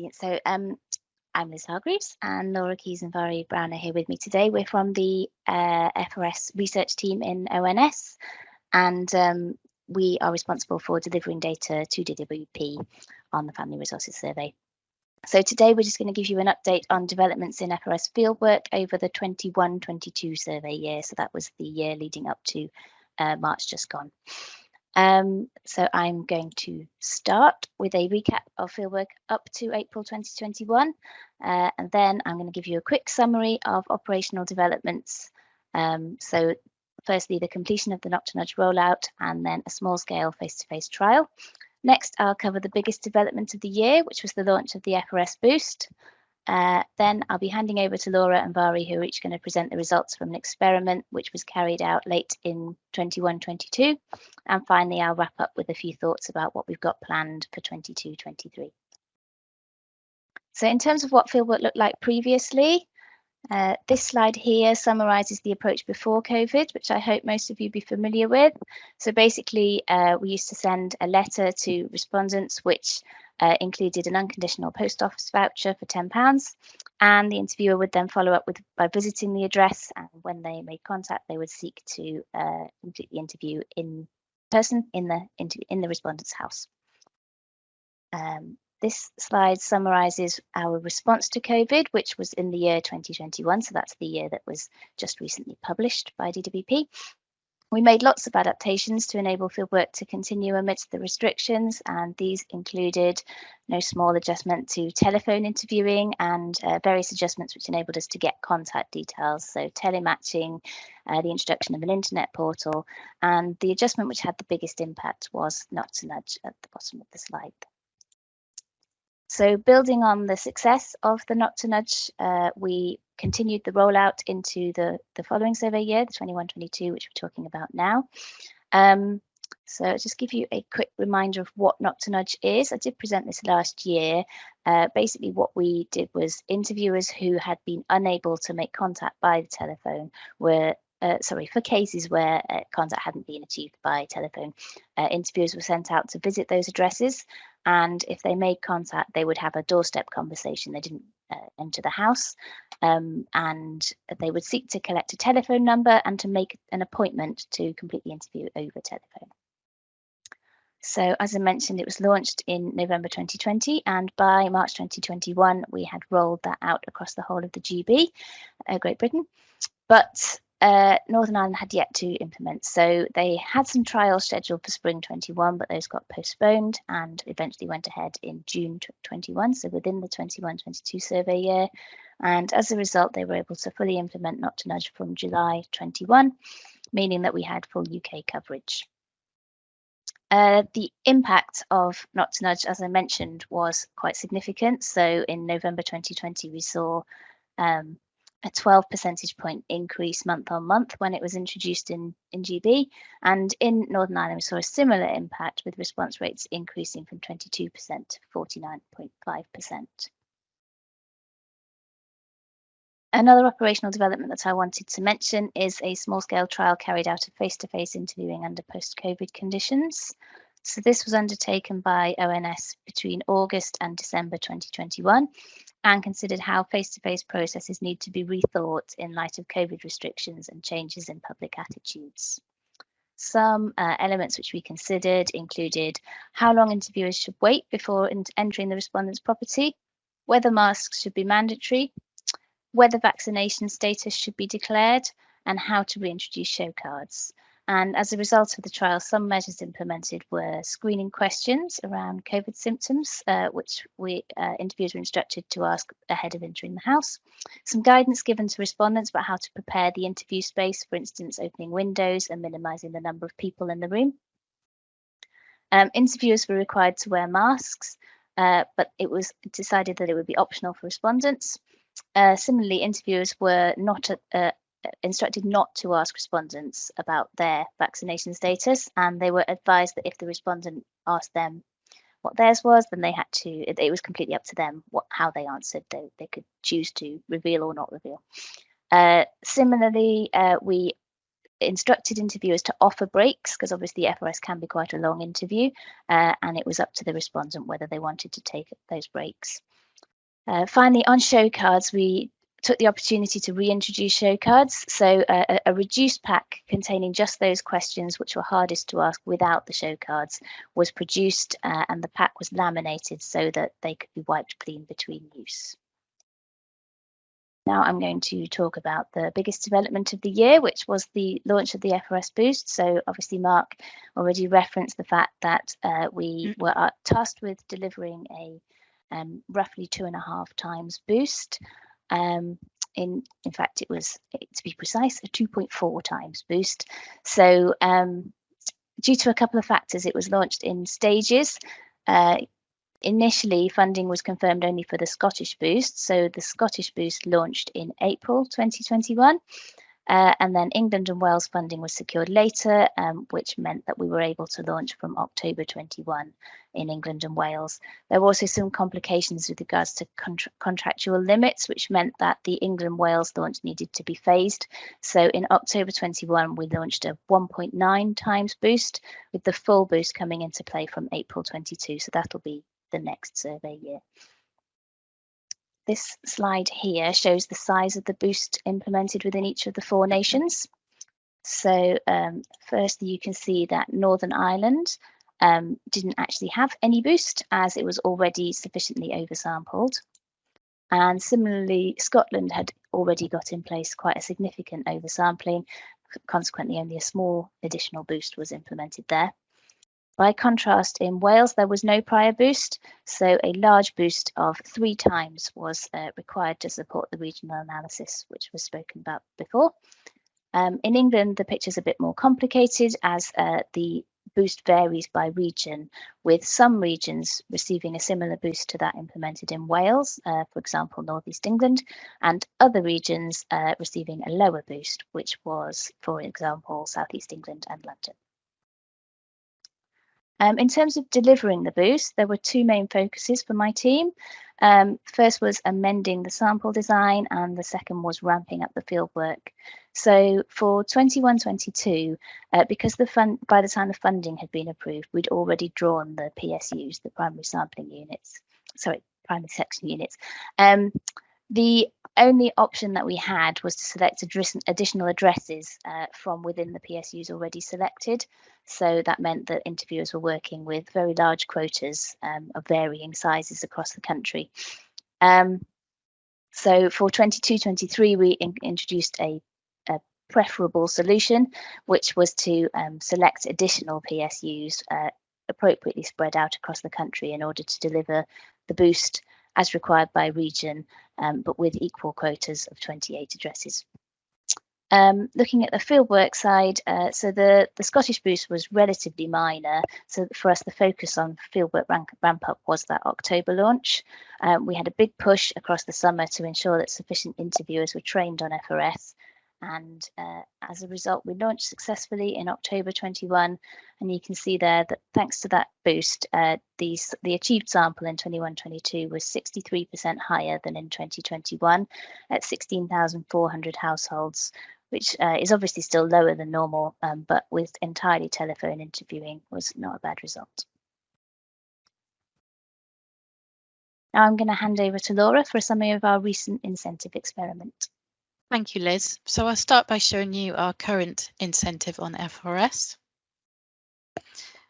Brilliant. So um, I'm Liz Hargreaves and Laura Keys and Vari Brown are here with me today. We're from the uh, FRS research team in ONS and um, we are responsible for delivering data to DWP on the Family Resources Survey. So today we're just going to give you an update on developments in FRS fieldwork over the 21-22 survey year. So that was the year leading up to uh, March just gone. Um, so I'm going to start with a recap of fieldwork up to April 2021, uh, and then I'm going to give you a quick summary of operational developments. Um, so firstly, the completion of the Knock to Nudge rollout, and then a small-scale face-to-face trial. Next, I'll cover the biggest development of the year, which was the launch of the FRS Boost. Uh, then I'll be handing over to Laura and Vari, who are each going to present the results from an experiment which was carried out late in 21-22. And finally, I'll wrap up with a few thoughts about what we've got planned for 22-23. So in terms of what fieldwork looked like previously, uh, this slide here summarizes the approach before COVID, which I hope most of you be familiar with. So basically, uh, we used to send a letter to respondents, which uh, included an unconditional post office voucher for £10 and the interviewer would then follow up with by visiting the address and when they made contact they would seek to uh, complete the interview in person in the in the respondent's house. Um, this slide summarizes our response to COVID, which was in the year 2021. So that's the year that was just recently published by DWP. We made lots of adaptations to enable fieldwork to continue amidst the restrictions, and these included no small adjustment to telephone interviewing and uh, various adjustments which enabled us to get contact details. So telematching, uh, the introduction of an internet portal, and the adjustment which had the biggest impact was Knock to Nudge at the bottom of the slide. So building on the success of the Knock to Nudge, uh, we continued the rollout into the, the following survey year, the 21-22, which we're talking about now. Um, so just give you a quick reminder of what Knock to Nudge is. I did present this last year. Uh, basically, what we did was interviewers who had been unable to make contact by the telephone were uh, sorry, for cases where uh, contact hadn't been achieved by telephone, uh, interviewers were sent out to visit those addresses. And if they made contact, they would have a doorstep conversation. They didn't uh, enter the house um, and they would seek to collect a telephone number and to make an appointment to complete the interview over telephone. So as I mentioned, it was launched in November 2020 and by March 2021, we had rolled that out across the whole of the GB, uh, Great Britain. But uh, Northern Ireland had yet to implement. So they had some trials scheduled for spring 21, but those got postponed and eventually went ahead in June 21, so within the 21-22 survey year. And as a result, they were able to fully implement Knock to Nudge from July 21, meaning that we had full UK coverage. Uh, the impact of Knock to Nudge, as I mentioned, was quite significant. So in November 2020, we saw um, a 12 percentage point increase month on month when it was introduced in, in GB. And in Northern Ireland, we saw a similar impact with response rates increasing from 22% to 49.5%. Another operational development that I wanted to mention is a small scale trial carried out of face to face interviewing under post COVID conditions. So this was undertaken by ONS between August and December 2021 and considered how face-to-face -face processes need to be rethought in light of COVID restrictions and changes in public attitudes. Some uh, elements which we considered included how long interviewers should wait before entering the respondent's property, whether masks should be mandatory, whether vaccination status should be declared, and how to reintroduce show cards. And as a result of the trial, some measures implemented were screening questions around COVID symptoms, uh, which we uh, interviewers were instructed to ask ahead of entering the house. Some guidance given to respondents about how to prepare the interview space, for instance, opening windows and minimising the number of people in the room. Um, interviewers were required to wear masks, uh, but it was decided that it would be optional for respondents. Uh, similarly, interviewers were not uh, instructed not to ask respondents about their vaccination status and they were advised that if the respondent asked them what theirs was then they had to it, it was completely up to them what how they answered. They, they could choose to reveal or not reveal. Uh, similarly uh, we instructed interviewers to offer breaks because obviously FRS can be quite a long interview uh, and it was up to the respondent whether they wanted to take those breaks. Uh, finally, on show cards, we took the opportunity to reintroduce show cards. So uh, a, reduced pack containing just those questions which were hardest to ask without the show cards was produced uh, and the pack was laminated so that they could be wiped clean between use. Now I'm going to talk about the biggest development of the year, which was the launch of the FRS Boost. So obviously Mark already referenced the fact that uh, we mm. were uh, tasked with delivering a um, roughly two and a half times boost. Um, in in fact, it was to be precise, a 2.4 times boost. So um, due to a couple of factors, it was launched in stages. Uh, initially, funding was confirmed only for the Scottish boost. So the Scottish boost launched in April 2021. Uh, and then England and Wales funding was secured later, um, which meant that we were able to launch from October 21 in England and Wales. There were also some complications with regards to contra contractual limits, which meant that the England Wales launch needed to be phased. So in October 21, we launched a 1.9 times boost, with the full boost coming into play from April 22. So that'll be the next survey year. This slide here shows the size of the boost implemented within each of the four nations. So um, firstly, you can see that Northern Ireland um, didn't actually have any boost as it was already sufficiently oversampled. And similarly, Scotland had already got in place quite a significant oversampling. Consequently, only a small additional boost was implemented there. By contrast, in Wales, there was no prior boost, so a large boost of three times was uh, required to support the regional analysis, which was spoken about before. Um, in England, the picture is a bit more complicated as uh, the boost varies by region, with some regions receiving a similar boost to that implemented in Wales, uh, for example, Northeast England, and other regions uh, receiving a lower boost, which was, for example, Southeast England and London. Um, in terms of delivering the boost, there were two main focuses for my team. Um, first was amending the sample design, and the second was ramping up the fieldwork. So for 21-22, uh, because the fund by the time the funding had been approved, we'd already drawn the PSUs, the primary sampling units, sorry, primary section units. Um, the only option that we had was to select additional addresses uh, from within the PSUs already selected. So that meant that interviewers were working with very large quotas um, of varying sizes across the country. Um, so for 22-23, we in introduced a, a, preferable solution, which was to um, select additional PSUs uh, appropriately spread out across the country in order to deliver the boost as required by region, um, but with equal quotas of 28 addresses. Um, looking at the fieldwork side, uh, so the, the Scottish boost was relatively minor. So for us, the focus on fieldwork ramp, ramp up was that October launch. Um, we had a big push across the summer to ensure that sufficient interviewers were trained on FRS and uh, as a result we launched successfully in October 21 and you can see there that thanks to that boost uh, the, the achieved sample in 21-22 was 63% higher than in 2021 at 16,400 households which uh, is obviously still lower than normal um, but with entirely telephone interviewing was not a bad result. Now I'm going to hand over to Laura for a summary of our recent incentive experiment. Thank you, Liz. So I'll start by showing you our current incentive on FRS.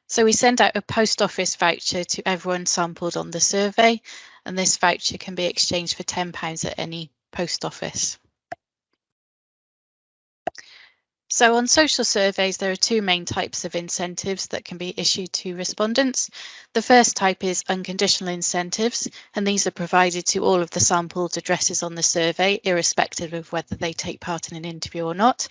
So we send out a post office voucher to everyone sampled on the survey, and this voucher can be exchanged for £10 at any post office. So on social surveys, there are two main types of incentives that can be issued to respondents. The first type is unconditional incentives, and these are provided to all of the sampled addresses on the survey, irrespective of whether they take part in an interview or not.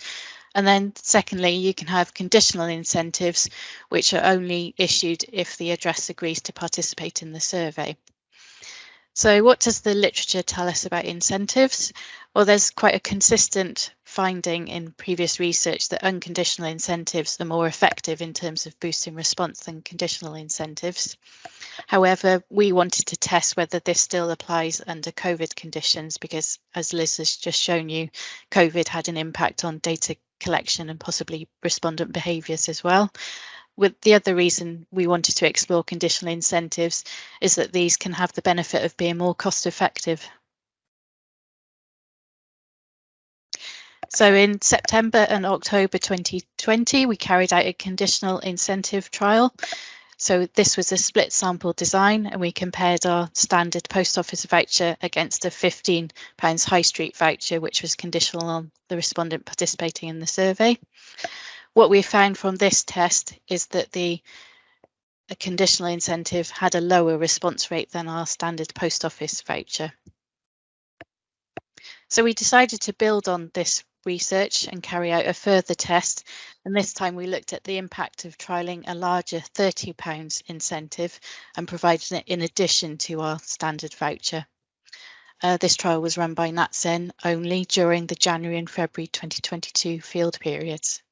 And then secondly, you can have conditional incentives, which are only issued if the address agrees to participate in the survey. So what does the literature tell us about incentives? Well, there's quite a consistent finding in previous research that unconditional incentives are more effective in terms of boosting response than conditional incentives. However, we wanted to test whether this still applies under COVID conditions because, as Liz has just shown you, COVID had an impact on data collection and possibly respondent behaviours as well. With the other reason we wanted to explore conditional incentives is that these can have the benefit of being more cost effective. So in September and October 2020, we carried out a conditional incentive trial. So this was a split sample design and we compared our standard post office voucher against a £15 high street voucher, which was conditional on the respondent participating in the survey. What we found from this test is that the conditional incentive had a lower response rate than our standard post office voucher. So we decided to build on this research and carry out a further test. And this time we looked at the impact of trialling a larger £30 incentive and providing it in addition to our standard voucher. Uh, this trial was run by NatCen only during the January and February 2022 field periods.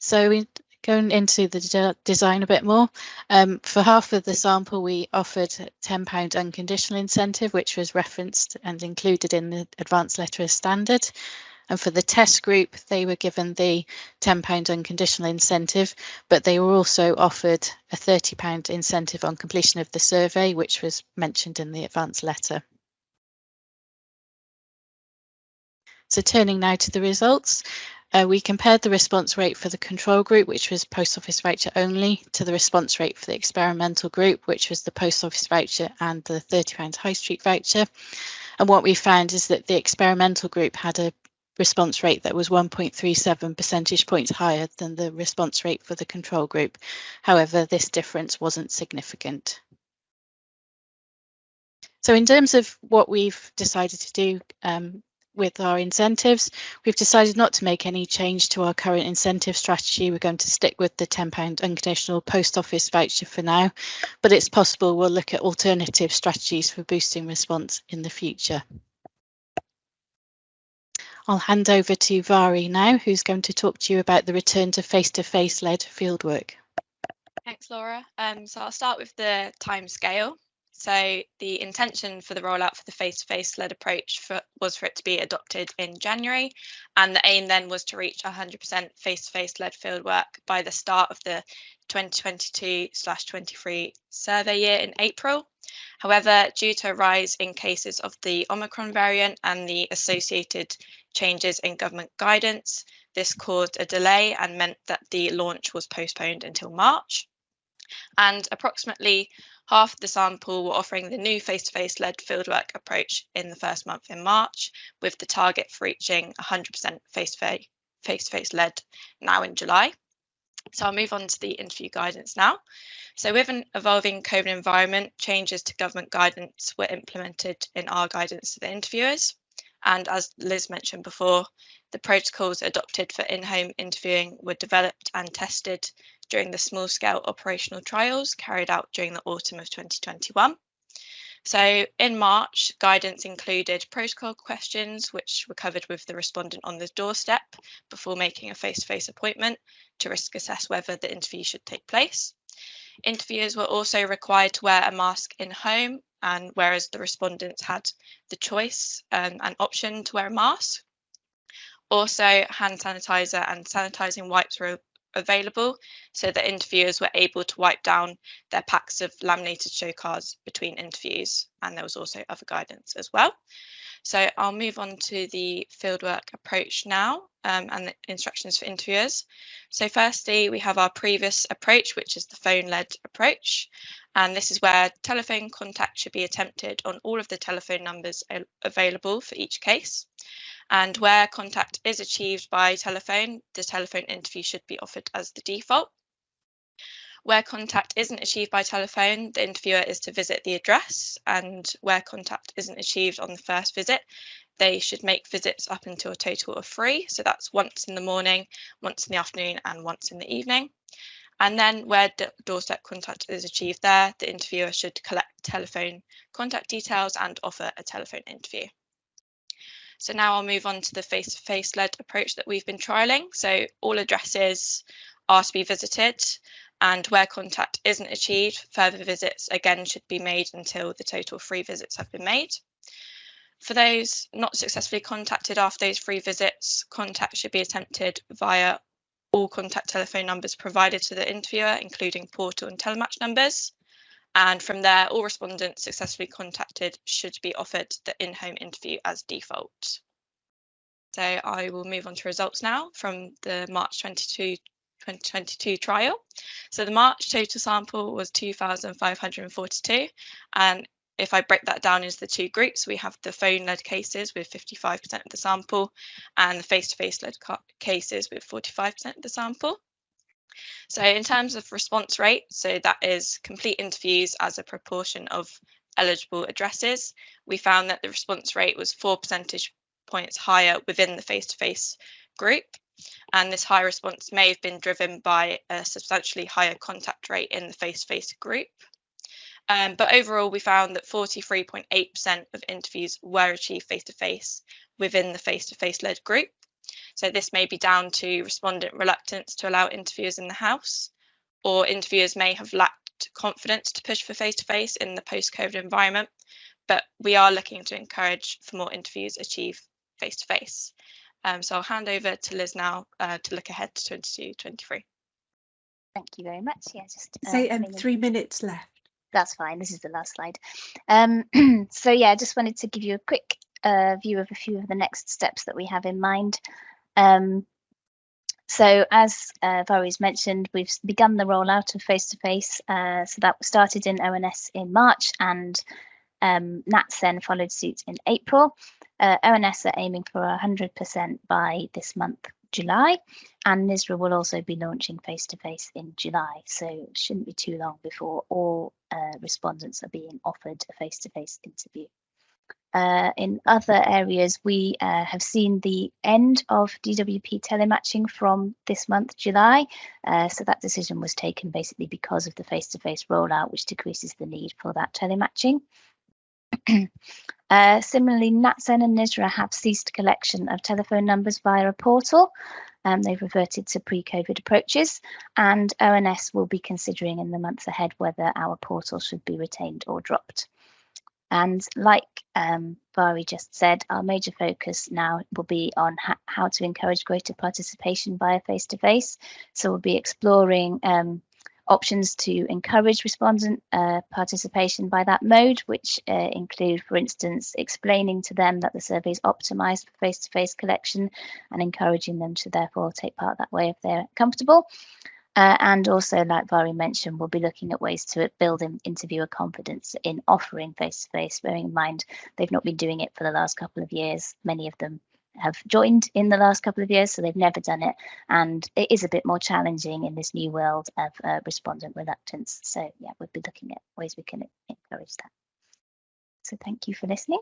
So we going into the de design a bit more, um, for half of the sample we offered £10 unconditional incentive, which was referenced and included in the advanced letter as standard. And for the test group, they were given the £10 unconditional incentive, but they were also offered a £30 incentive on completion of the survey, which was mentioned in the advanced letter. So turning now to the results, uh, we compared the response rate for the control group, which was post office voucher only, to the response rate for the experimental group, which was the post office voucher and the £30 high street voucher. And what we found is that the experimental group had a response rate that was 1.37 percentage points higher than the response rate for the control group. However, this difference wasn't significant. So in terms of what we've decided to do um, with our incentives. We've decided not to make any change to our current incentive strategy. We're going to stick with the £10 unconditional post office voucher for now, but it's possible we'll look at alternative strategies for boosting response in the future. I'll hand over to Vari now, who's going to talk to you about the return to face-to-face -face led fieldwork. Thanks, Laura. Um, so I'll start with the time scale. So the intention for the rollout for the face-to-face led approach for, was for it to be adopted in January, and the aim then was to reach 100% face-to-face led fieldwork by the start of the 2022/23 survey year in April. However, due to a rise in cases of the Omicron variant and the associated changes in government guidance, this caused a delay and meant that the launch was postponed until March. And approximately half the sample were offering the new face-to-face led fieldwork approach in the first month in March, with the target for reaching 100% face-to-face led now in July. So I'll move on to the interview guidance now. So with an evolving COVID environment, changes to government guidance were implemented in our guidance to the interviewers. And as Liz mentioned before, the protocols adopted for in-home interviewing were developed and tested during the small scale operational trials carried out during the autumn of 2021. So in March, guidance included protocol questions, which were covered with the respondent on the doorstep before making a face-to-face -face appointment to risk assess whether the interview should take place. Interviewers were also required to wear a mask in home, and whereas the respondents had the choice um, and option to wear a mask. Also, hand sanitizer and sanitizing wipes were available so that interviewers were able to wipe down their packs of laminated show cards between interviews and there was also other guidance as well. So I'll move on to the fieldwork approach now um, and the instructions for interviewers. So firstly, we have our previous approach, which is the phone-led approach. And this is where telephone contact should be attempted on all of the telephone numbers available for each case. And where contact is achieved by telephone, the telephone interview should be offered as the default. Where contact isn't achieved by telephone, the interviewer is to visit the address, and where contact isn't achieved on the first visit, they should make visits up until a total of three. So that's once in the morning, once in the afternoon, and once in the evening. And then where doorstep contact is achieved there, the interviewer should collect telephone contact details and offer a telephone interview. So now I'll move on to the face-to-face led approach that we've been trialling. So all addresses are to be visited and where contact isn't achieved, further visits again should be made until the total three visits have been made. For those not successfully contacted after those three visits, contact should be attempted via all contact telephone numbers provided to the interviewer, including portal and telematch numbers. And from there, all respondents successfully contacted should be offered the in-home interview as default. So I will move on to results now from the March 22 2022 trial. So the March total sample was 2,542 and if I break that down into the two groups, we have the phone-led cases with 55% of the sample and the face-to-face led cases with 45% of the sample. So in terms of response rate, so that is complete interviews as a proportion of eligible addresses, we found that the response rate was four percentage points higher within the face-to-face -face group. And this high response may have been driven by a substantially higher contact rate in the face-to-face -face group. Um, but overall, we found that 43.8% of interviews were achieved face to face within the face to face led group. So this may be down to respondent reluctance to allow interviewers in the house, or interviewers may have lacked confidence to push for face to face in the post COVID environment. But we are looking to encourage for more interviews achieve face to face. So I'll hand over to Liz now uh, to look ahead to 22 23. Thank you very much. Yeah, just uh, say um, three minutes left that's fine. This is the last slide. Um, so yeah, I just wanted to give you a quick uh, view of a few of the next steps that we have in mind. Um, so as uh, mentioned, we've begun the rollout of face-to-face. -face, uh, so that started in ONS in March and um, NatCen followed suit in April. Uh, ONS are aiming for 100% by this month July, and NISRA will also be launching face to face in July. So it shouldn't be too long before all uh, respondents are being offered a face to face interview. Uh, in other areas, we uh, have seen the end of DWP telematching from this month, July. Uh, so that decision was taken basically because of the face-to-face -face rollout, which decreases the need for that telematching. Uh, similarly, NatCen and NISRA have ceased collection of telephone numbers via a portal. Um, they've reverted to pre-COVID approaches and ONS will be considering in the months ahead whether our portal should be retained or dropped. And like um, Vari just said, our major focus now will be on how to encourage greater participation via face-to-face. -face. So we'll be exploring um, options to encourage respondent uh, participation by that mode, which uh, include, for instance, explaining to them that the survey is optimized for face-to-face -face collection and encouraging them to therefore take part that way if they're comfortable. Uh, and also, like Vari mentioned, we'll be looking at ways to build in interviewer confidence in offering face-to-face, -face, bearing in mind they've not been doing it for the last couple of years, many of them have joined in the last couple of years, so they've never done it. And it is a bit more challenging in this new world of uh, respondent reluctance. So yeah, we'll be looking at ways we can encourage that. So thank you for listening.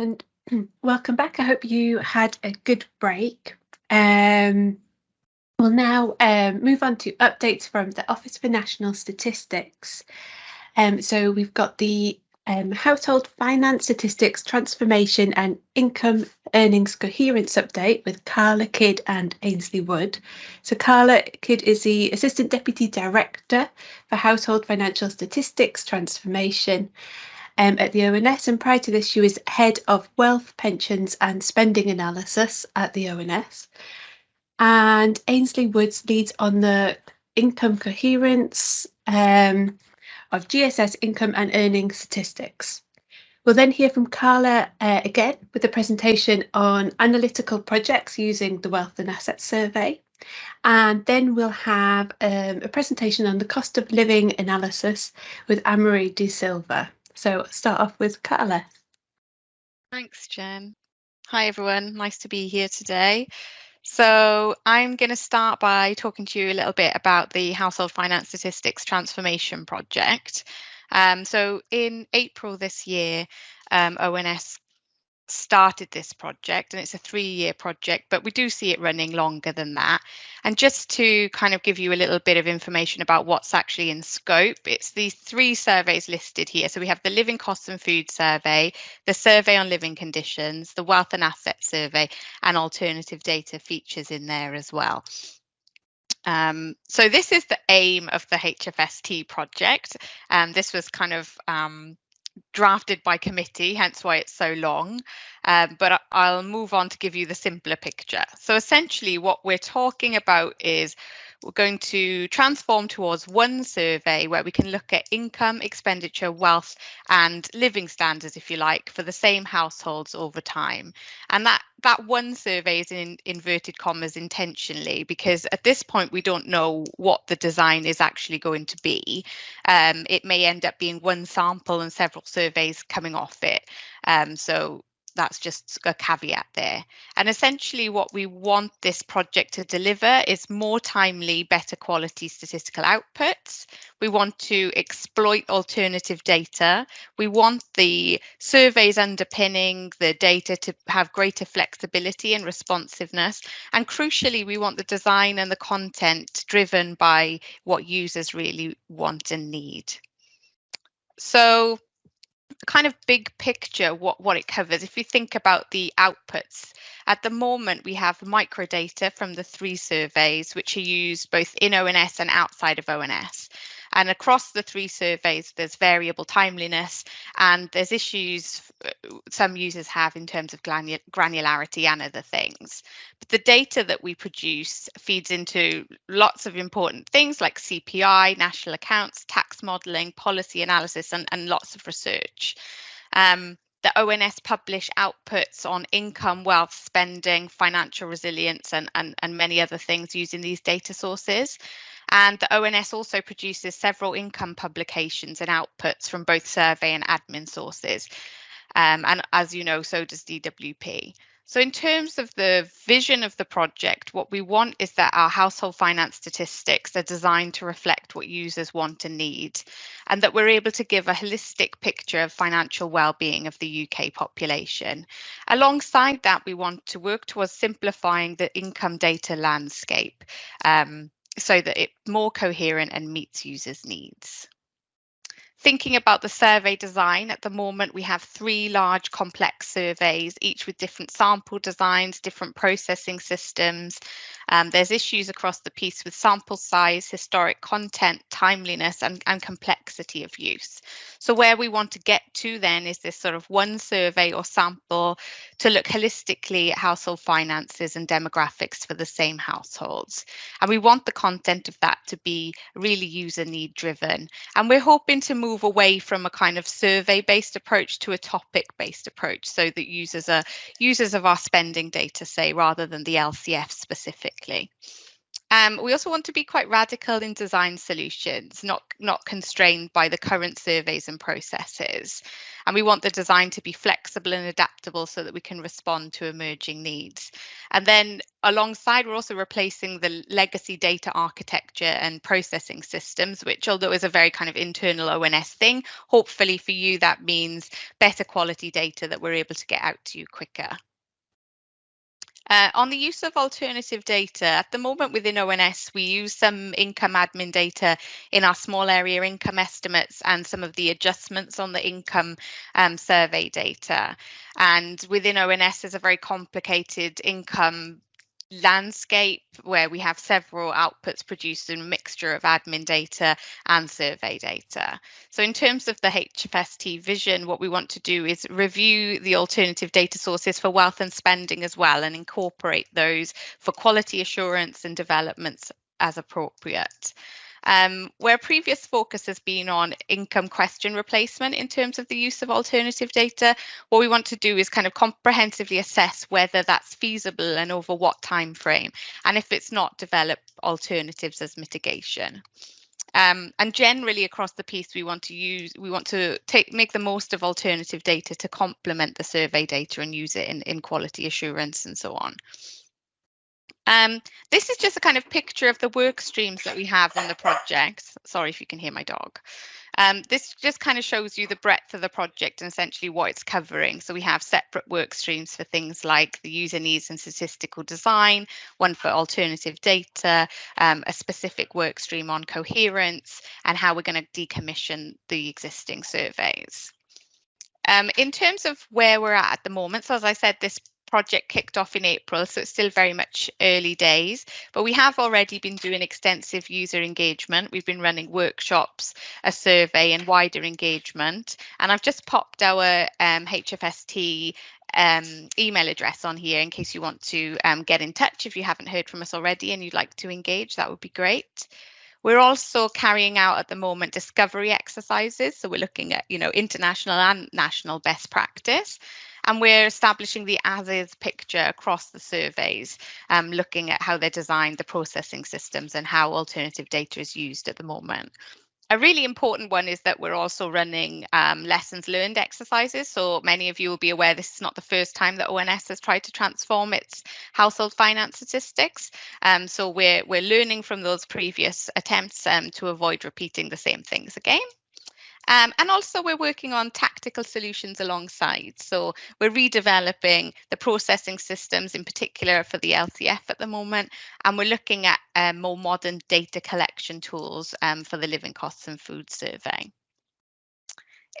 And welcome back. I hope you had a good break. Um, We'll now um, move on to updates from the Office for National Statistics. Um, so we've got the um, Household Finance Statistics Transformation and Income Earnings Coherence Update with Carla Kidd and Ainsley Wood. So Carla Kidd is the Assistant Deputy Director for Household Financial Statistics Transformation um, at the ONS and prior to this she was Head of Wealth, Pensions and Spending Analysis at the ONS and Ainsley Woods leads on the income coherence um, of GSS income and earning statistics. We'll then hear from Carla uh, again with a presentation on analytical projects using the Wealth and Assets Survey. And then we'll have um, a presentation on the cost of living analysis with Amory De Silva. So start off with Carla. Thanks, Jen. Hi, everyone. Nice to be here today. So I'm going to start by talking to you a little bit about the Household Finance Statistics Transformation Project. Um, so in April this year, um, ONS started this project and it's a three year project, but we do see it running longer than that. And just to kind of give you a little bit of information about what's actually in scope, it's these three surveys listed here. So we have the Living Costs and Food Survey, the Survey on Living Conditions, the Wealth and Asset Survey, and alternative data features in there as well. Um, so this is the aim of the HFST project. And um, this was kind of um, drafted by committee, hence why it's so long. Um, but I'll move on to give you the simpler picture. So essentially what we're talking about is we're going to transform towards one survey where we can look at income, expenditure, wealth and living standards, if you like, for the same households over time. And that, that one survey is in inverted commas intentionally because at this point we don't know what the design is actually going to be. Um, it may end up being one sample and several surveys coming off it. Um, so that's just a caveat there. And essentially what we want this project to deliver is more timely, better quality statistical outputs. We want to exploit alternative data. We want the surveys underpinning the data to have greater flexibility and responsiveness. And crucially, we want the design and the content driven by what users really want and need. So kind of big picture what what it covers. If you think about the outputs at the moment we have microdata from the three surveys which are used both in ONS and outside of ONS and across the three surveys, there's variable timeliness and there's issues uh, some users have in terms of granularity and other things. But the data that we produce feeds into lots of important things like CPI, national accounts, tax modelling, policy analysis, and, and lots of research. Um, the ONS publish outputs on income, wealth, spending, financial resilience, and, and, and many other things using these data sources. And the ONS also produces several income publications and outputs from both survey and admin sources. Um, and as you know, so does DWP. So in terms of the vision of the project, what we want is that our household finance statistics are designed to reflect what users want and need, and that we're able to give a holistic picture of financial well-being of the UK population. Alongside that, we want to work towards simplifying the income data landscape. Um, so that it's more coherent and meets users' needs. Thinking about the survey design, at the moment we have three large complex surveys, each with different sample designs, different processing systems. Um, there's issues across the piece with sample size, historic content, timeliness and, and complexity of use. So where we want to get to then is this sort of one survey or sample to look holistically at household finances and demographics for the same households. And we want the content of that to be really user need driven. And we're hoping to move move away from a kind of survey based approach to a topic based approach so that users are users of our spending data say rather than the LCF specifically. Um, we also want to be quite radical in design solutions, not, not constrained by the current surveys and processes. And we want the design to be flexible and adaptable so that we can respond to emerging needs. And then alongside, we're also replacing the legacy data architecture and processing systems, which although is a very kind of internal ONS thing, hopefully for you, that means better quality data that we're able to get out to you quicker. Uh, on the use of alternative data, at the moment within ONS, we use some income admin data in our small area income estimates and some of the adjustments on the income um, survey data. And within ONS, there's a very complicated income landscape where we have several outputs produced in a mixture of admin data and survey data. So in terms of the HFST vision, what we want to do is review the alternative data sources for wealth and spending as well and incorporate those for quality assurance and developments as appropriate. Um, where previous focus has been on income question replacement in terms of the use of alternative data, what we want to do is kind of comprehensively assess whether that's feasible and over what time frame, and if it's not, develop alternatives as mitigation. Um, and generally across the piece, we want to use, we want to take, make the most of alternative data to complement the survey data and use it in, in quality assurance and so on. Um, this is just a kind of picture of the work streams that we have on the project. Sorry if you can hear my dog. Um, this just kind of shows you the breadth of the project and essentially what it's covering. So we have separate work streams for things like the user needs and statistical design, one for alternative data, um, a specific work stream on coherence, and how we're going to decommission the existing surveys. Um, in terms of where we're at at the moment, so as I said, this project kicked off in April, so it's still very much early days, but we have already been doing extensive user engagement. We've been running workshops, a survey and wider engagement. And I've just popped our um, HFST um, email address on here in case you want to um, get in touch if you haven't heard from us already and you'd like to engage, that would be great. We're also carrying out at the moment discovery exercises. So we're looking at, you know, international and national best practice. And we're establishing the as is picture across the surveys, um, looking at how they're designed, the processing systems, and how alternative data is used at the moment a really important one is that we're also running um, lessons learned exercises. So many of you will be aware this is not the first time that ONS has tried to transform its household finance statistics. Um, so we're, we're learning from those previous attempts um, to avoid repeating the same things again. Um, and also we're working on tactical solutions alongside. So we're redeveloping the processing systems in particular for the LCF at the moment. And we're looking at um, more modern data collection tools um, for the living costs and food survey.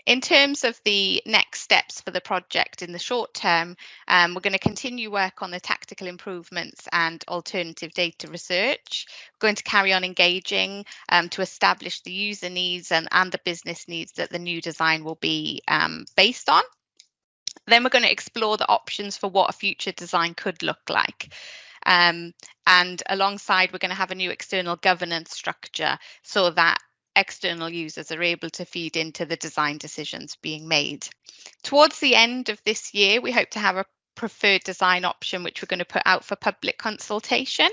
In terms of the next steps for the project in the short term, um, we're going to continue work on the tactical improvements and alternative data research. We're going to carry on engaging um, to establish the user needs and, and the business needs that the new design will be um, based on. Then we're going to explore the options for what a future design could look like. Um, and alongside, we're going to have a new external governance structure so that external users are able to feed into the design decisions being made. Towards the end of this year, we hope to have a preferred design option, which we're going to put out for public consultation.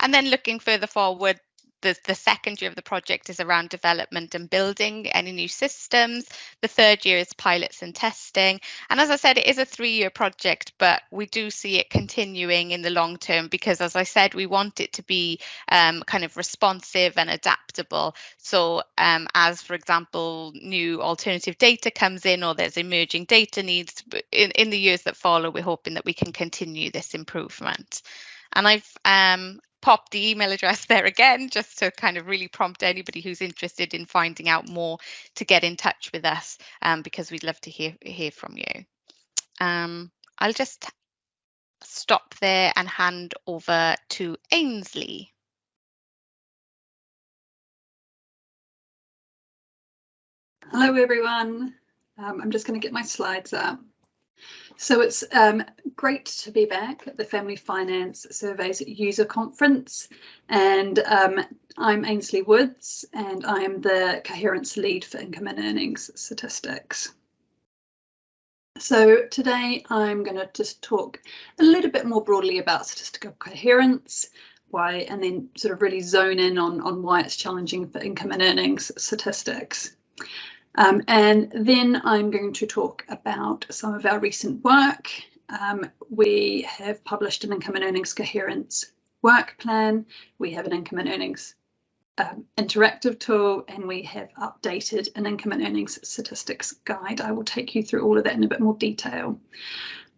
And then looking further forward, the, the second year of the project is around development and building any new systems. The third year is pilots and testing. And as I said, it is a three year project, but we do see it continuing in the long term because, as I said, we want it to be um, kind of responsive and adaptable. So, um, as for example, new alternative data comes in or there's emerging data needs in, in the years that follow, we're hoping that we can continue this improvement. And I've um, pop the email address there again, just to kind of really prompt anybody who's interested in finding out more to get in touch with us, um, because we'd love to hear hear from you. Um, I'll just stop there and hand over to Ainsley. Hello, everyone. Um, I'm just going to get my slides up. So it's um, great to be back at the Family Finance Surveys User Conference and um, I'm Ainsley Woods and I'm the Coherence Lead for Income and Earnings Statistics. So today I'm going to just talk a little bit more broadly about statistical coherence, why, and then sort of really zone in on, on why it's challenging for income and earnings statistics. Um, and then I'm going to talk about some of our recent work. Um, we have published an income and earnings coherence work plan. We have an income and earnings um, interactive tool and we have updated an income and earnings statistics guide. I will take you through all of that in a bit more detail.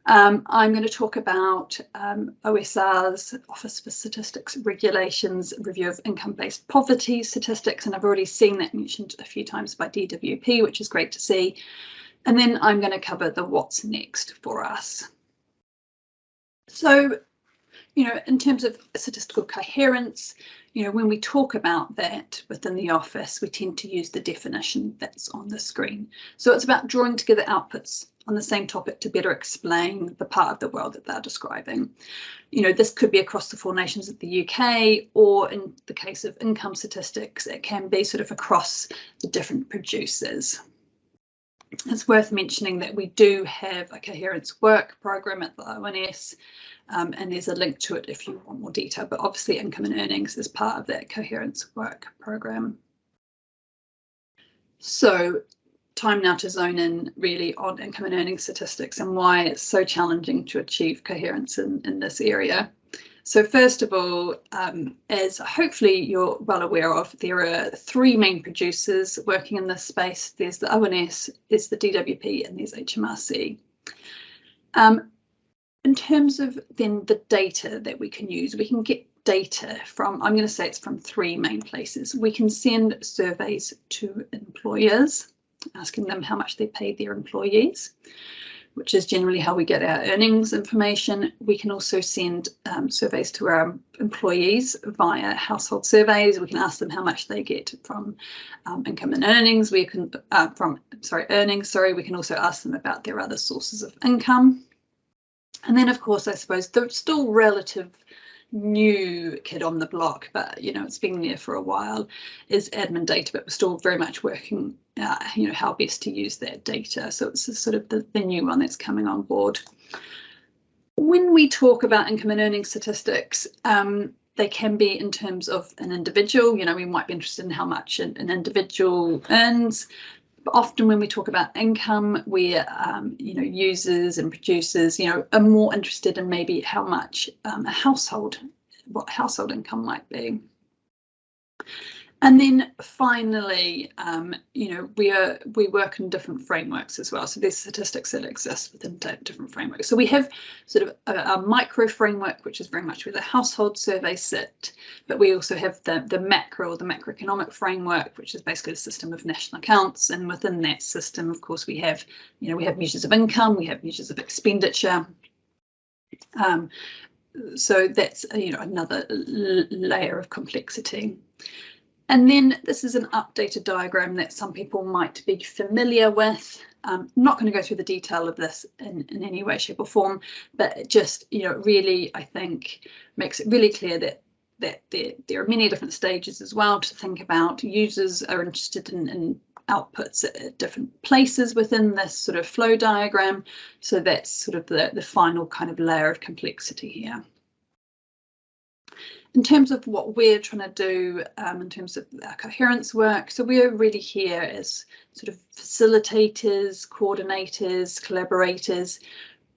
Um, I'm going to talk about um, OSR's Office for Statistics Regulations review of income-based poverty statistics, and I've already seen that mentioned a few times by DWP, which is great to see. And then I'm going to cover the what's next for us. So, you know, in terms of statistical coherence, you know, when we talk about that within the office, we tend to use the definition that's on the screen. So it's about drawing together outputs on the same topic to better explain the part of the world that they're describing. You know, this could be across the four nations of the UK, or in the case of income statistics, it can be sort of across the different producers. It's worth mentioning that we do have a coherence work program at the ONS, um, and there's a link to it if you want more detail, but obviously income and earnings is part of that coherence work program. So time now to zone in really on income and earning statistics and why it's so challenging to achieve coherence in, in this area. So first of all, um, as hopefully you're well aware of, there are three main producers working in this space. There's the ONS, there's the DWP and there's HMRC. Um, in terms of then the data that we can use, we can get data from, I'm going to say it's from three main places. We can send surveys to employers asking them how much they paid their employees. which is generally how we get our earnings information. We can also send um, surveys to our employees via household surveys. We can ask them how much they get from um, income and earnings. We can uh, from sorry earnings. Sorry, we can also ask them about their other sources of income. And then, of course, I suppose the still relative new kid on the block, but you know it's been there for a while, is admin data, but we're still very much working, uh, you know, how best to use that data. So it's sort of the, the new one that's coming on board. When we talk about income and earning statistics, um, they can be in terms of an individual, you know, we might be interested in how much an, an individual earns, often when we talk about income, we, um, you know, users and producers, you know, are more interested in maybe how much um, a household, what household income might be. And then finally, um, you know, we are we work in different frameworks as well. So there's statistics that exist within different frameworks. So we have sort of a, a, micro framework, which is very much where the household survey sit, but we also have the the macro or the macroeconomic framework, which is basically the system of national accounts. And within that system, of course, we have, you know, we have measures of income, we have measures of expenditure. Um, so that's you know another layer of complexity. And then this is an updated diagram that some people might be familiar with. Um, I'm not going to go through the detail of this in, in any way, shape or form, but it just, you know, really, I think, makes it really clear that that there, there are many different stages as well to think about. Users are interested in, in outputs at different places within this sort of flow diagram. So that's sort of the, the final kind of layer of complexity here in terms of what we're trying to do um, in terms of our coherence work, so we're really here as sort of facilitators, coordinators, collaborators,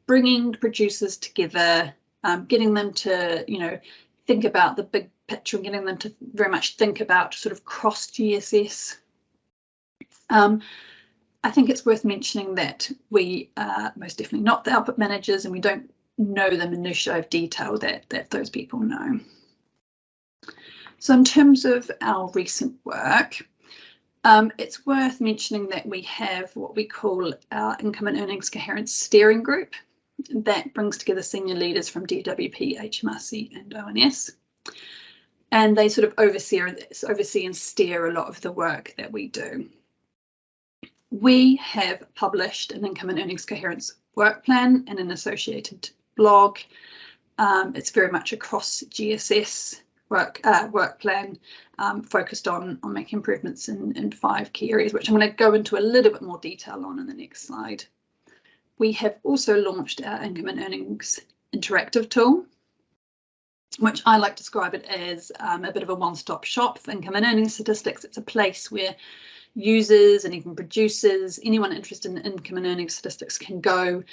bringing producers together, um, getting them to, you know, think about the big picture and getting them to very much think about sort of cross GSS. Um, I think it's worth mentioning that we are most definitely not the output managers and we don't know the minutiae of detail that, that those people know. So in terms of our recent work, um, it's worth mentioning that we have what we call our Income and Earnings Coherence Steering Group that brings together senior leaders from DWP, HMRC and ONS. And they sort of oversee, oversee and steer a lot of the work that we do. We have published an Income and Earnings Coherence work plan and an associated blog. Um, it's very much across GSS work uh, work plan um, focused on on making improvements in, in five key areas, which I'm going to go into a little bit more detail on in the next slide. We have also launched our income and earnings interactive tool, which I like to describe it as um, a bit of a one-stop shop for income and earnings statistics. It's a place where users and even producers, anyone interested in income and earnings statistics can go.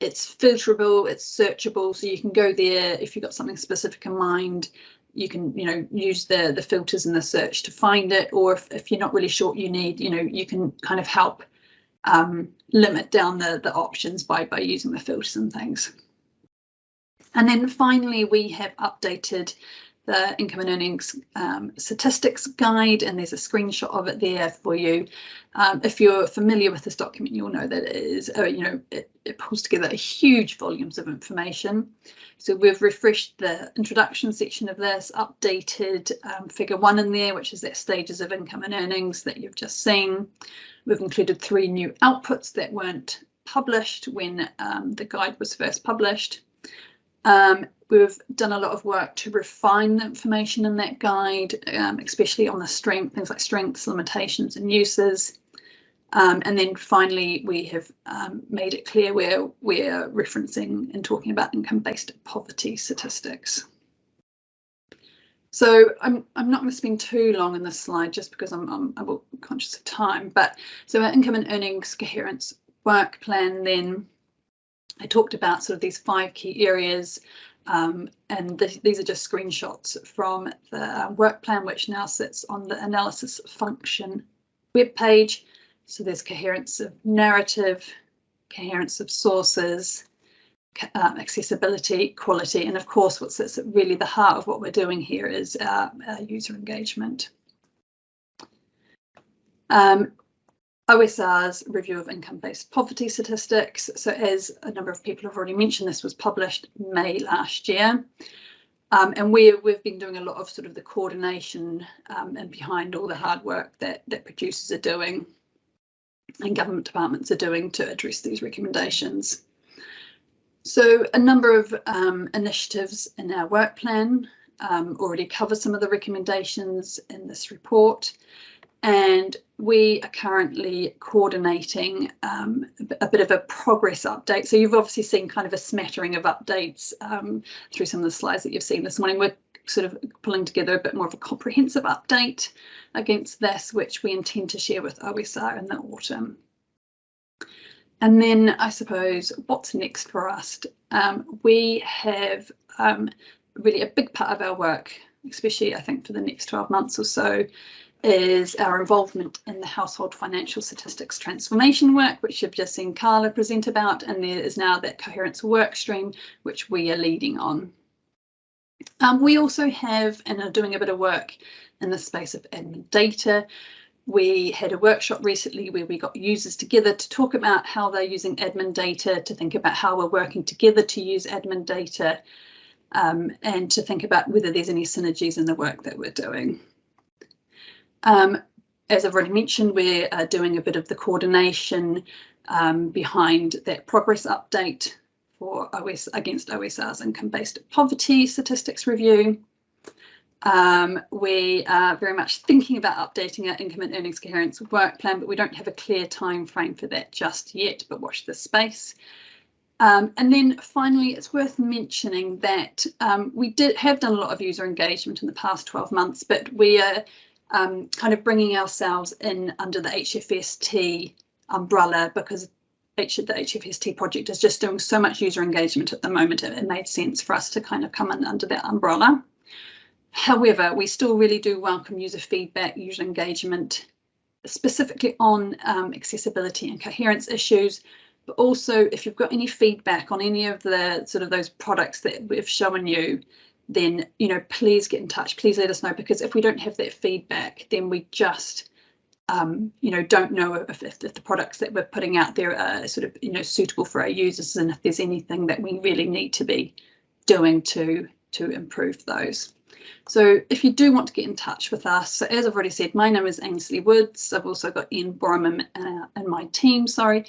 It's filterable, it's searchable, so you can go there if you've got something specific in mind you can you know use the the filters in the search to find it or if, if you're not really sure you need you know you can kind of help um, limit down the the options by by using the filters and things. And then finally we have updated the income and earnings um, statistics guide and there's a screenshot of it there for you. Um, if you're familiar with this document, you'll know that it is, uh, you know, it, it, pulls together huge volumes of information. So we've refreshed the introduction section of this, updated um, figure one in there, which is that stages of income and earnings that you've just seen. We've included three new outputs that weren't published when um, the guide was first published. Um, we've done a lot of work to refine the information in that guide, um, especially on the strength, things like strengths, limitations and uses. Um, and then finally, we have um, made it clear where we're referencing and talking about income-based poverty statistics. So I'm, I'm not going to spend too long on this slide just because I'm, I'm, I'm conscious of time, but so our income and earnings coherence work plan then I talked about sort of these five key areas um, and th these are just screenshots from the work plan, which now sits on the analysis function web page. So there's coherence of narrative, coherence of sources, um, accessibility, quality, and of course, what sits at really the heart of what we're doing here is uh, user engagement. Um, OSR's review of income-based poverty statistics. So as a number of people have already mentioned, this was published May last year. Um, and we, we've been doing a lot of sort of the coordination um, and behind all the hard work that, that producers are doing and government departments are doing to address these recommendations. So a number of um, initiatives in our work plan um, already cover some of the recommendations in this report and we are currently coordinating um, a bit of a progress update. So you've obviously seen kind of a smattering of updates um, through some of the slides that you've seen this morning. We're sort of pulling together a bit more of a comprehensive update against this, which we intend to share with OSR in the autumn. And then I suppose what's next for us? Um, we have um, really a big part of our work, especially I think for the next 12 months or so, is our involvement in the household financial statistics transformation work, which you've just seen Carla present about, and there is now that coherence work stream, which we are leading on. Um, we also have and are doing a bit of work in the space of admin data. We had a workshop recently where we got users together to talk about how they're using admin data, to think about how we're working together to use admin data, um, and to think about whether there's any synergies in the work that we're doing. Um, as I've already mentioned, we're uh, doing a bit of the coordination um, behind that progress update for OS against OSR's income-based poverty statistics review. Um, we are very much thinking about updating our income and earnings coherence work plan, but we don't have a clear time frame for that just yet, but watch this space. Um, and then finally, it's worth mentioning that um, we did have done a lot of user engagement in the past 12 months, but we are um, kind of bringing ourselves in under the HFST umbrella because H the HFST project is just doing so much user engagement at the moment. It, it made sense for us to kind of come in under that umbrella. However, we still really do welcome user feedback, user engagement, specifically on um, accessibility and coherence issues, but also if you've got any feedback on any of the sort of those products that we've shown you, then you know please get in touch. Please let us know because if we don't have that feedback then we just um, you know don't know if, if, the products that we're putting out there are sort of you know suitable for our users and if there's anything that we really need to be doing to to improve those. So if you do want to get in touch with us so as I've already said my name is Ainsley Woods. I've also got Ian Boreham uh, in my team sorry.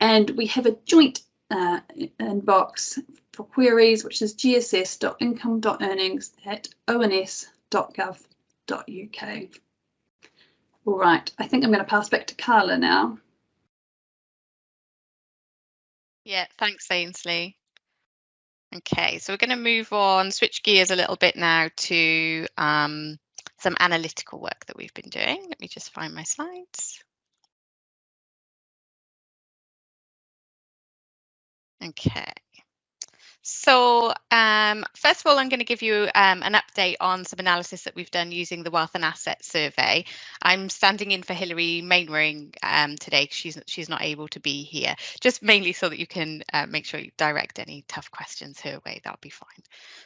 And we have a joint uh, inbox for queries, which is gss.income.earnings at ons.gov.uk. All right, I think I'm going to pass back to Carla now. Yeah, thanks, Ainsley. Okay, so we're going to move on, switch gears a little bit now to um, some analytical work that we've been doing. Let me just find my slides. Okay. So um, first of all, I'm going to give you um, an update on some analysis that we've done using the Wealth and Asset Survey. I'm standing in for Hilary Mainwaring um, today because she's, she's not able to be here, just mainly so that you can uh, make sure you direct any tough questions her way, that'll be fine.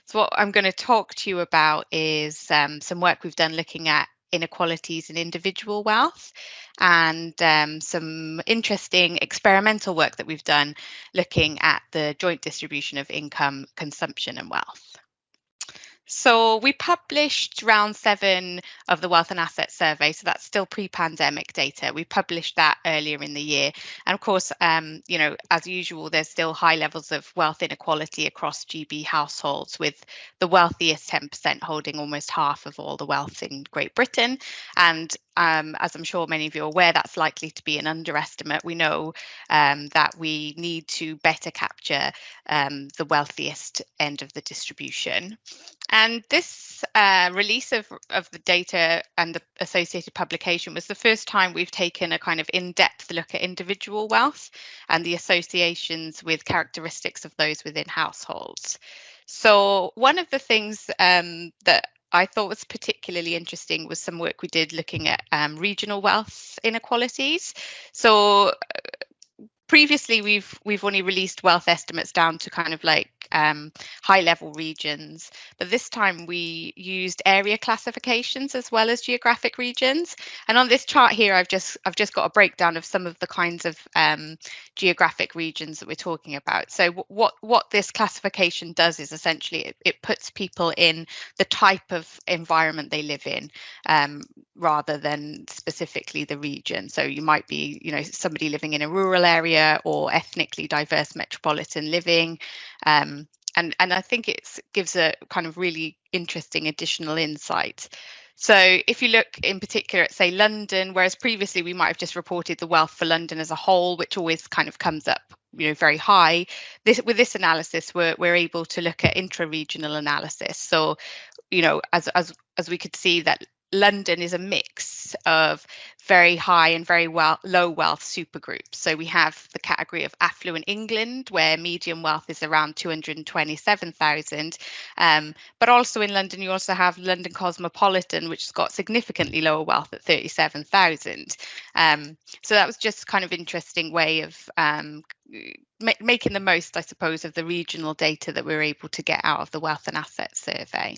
So what I'm going to talk to you about is um, some work we've done looking at inequalities in individual wealth and um, some interesting experimental work that we've done looking at the joint distribution of income, consumption and wealth. So we published round seven of the Wealth and Assets Survey. So that's still pre-pandemic data. We published that earlier in the year. And of course, um, you know, as usual, there's still high levels of wealth inequality across GB households, with the wealthiest 10% holding almost half of all the wealth in Great Britain. And um, as I'm sure many of you are aware, that's likely to be an underestimate. We know um, that we need to better capture um, the wealthiest end of the distribution. And this uh, release of, of the data and the associated publication was the first time we've taken a kind of in-depth look at individual wealth and the associations with characteristics of those within households. So one of the things um, that I thought was particularly interesting was some work we did looking at um, regional wealth inequalities. So uh, previously we've we've only released wealth estimates down to kind of like um, high level regions. But this time we used area classifications as well as geographic regions. And on this chart here, I've just I've just got a breakdown of some of the kinds of um, geographic regions that we're talking about. So what what this classification does is essentially it, it puts people in the type of environment they live in um, rather than specifically the region. So you might be, you know, somebody living in a rural area or ethnically diverse metropolitan living. Um, and, and I think it gives a kind of really interesting additional insight. So if you look in particular at say London, whereas previously we might have just reported the wealth for London as a whole, which always kind of comes up you know very high this with this analysis we're, we're able to look at intra-regional analysis so you know as as as we could see that London is a mix of very high and very well low wealth supergroups. So we have the category of affluent England, where median wealth is around 227,000. Um, but also in London, you also have London Cosmopolitan, which has got significantly lower wealth at 37,000. Um, so that was just kind of interesting way of um, ma making the most, I suppose, of the regional data that we we're able to get out of the Wealth and Assets Survey.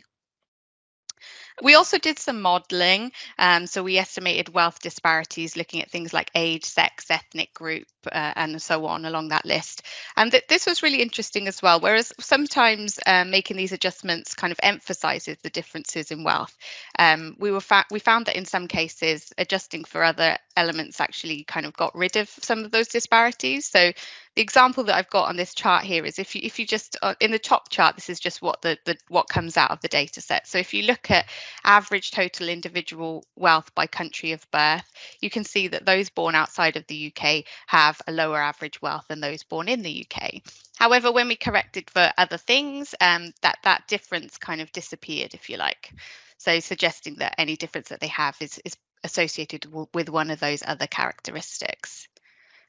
We also did some modelling. Um, so we estimated wealth disparities looking at things like age, sex, ethnic group, uh, and so on along that list. And th this was really interesting as well, whereas sometimes um, making these adjustments kind of emphasises the differences in wealth. Um, we were we found that in some cases adjusting for other elements actually kind of got rid of some of those disparities. So the example that I've got on this chart here is if you if you just uh, in the top chart, this is just what the, the what comes out of the data set. So if you look at average total individual wealth by country of birth, you can see that those born outside of the UK have a lower average wealth than those born in the UK. However, when we corrected for other things, um, that that difference kind of disappeared, if you like. So suggesting that any difference that they have is, is associated with one of those other characteristics.